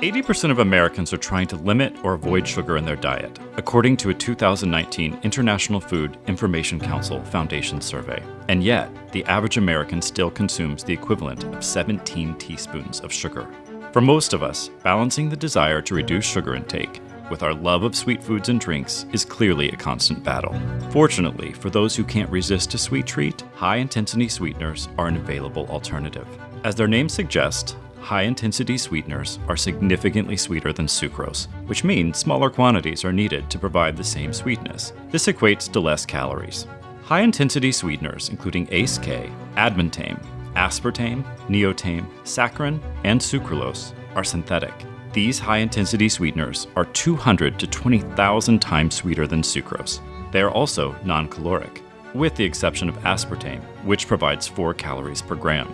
80% of Americans are trying to limit or avoid sugar in their diet, according to a 2019 International Food Information Council Foundation survey. And yet, the average American still consumes the equivalent of 17 teaspoons of sugar. For most of us, balancing the desire to reduce sugar intake with our love of sweet foods and drinks is clearly a constant battle. Fortunately, for those who can't resist a sweet treat, high intensity sweeteners are an available alternative. As their name suggests, high intensity sweeteners are significantly sweeter than sucrose, which means smaller quantities are needed to provide the same sweetness. This equates to less calories. High intensity sweeteners, including ACE-K, advantame, aspartame, neotame, saccharin, and sucralose, are synthetic. These high intensity sweeteners are 200 to 20,000 times sweeter than sucrose. They are also non caloric, with the exception of aspartame, which provides 4 calories per gram.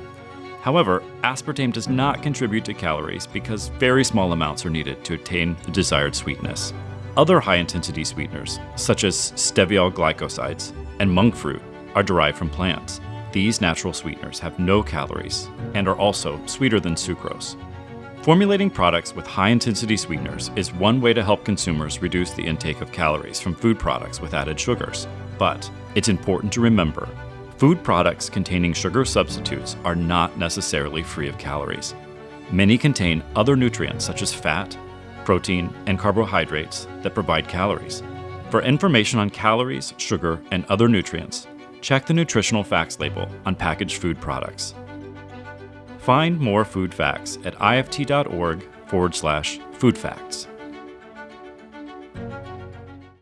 However, aspartame does not contribute to calories because very small amounts are needed to attain the desired sweetness. Other high intensity sweeteners, such as steviol glycosides and monk fruit, are derived from plants. These natural sweeteners have no calories and are also sweeter than sucrose. Formulating products with high intensity sweeteners is one way to help consumers reduce the intake of calories from food products with added sugars. But it's important to remember Food products containing sugar substitutes are not necessarily free of calories. Many contain other nutrients such as fat, protein, and carbohydrates that provide calories. For information on calories, sugar, and other nutrients, check the nutritional facts label on packaged food products. Find more food facts at ift.org forward slash food facts.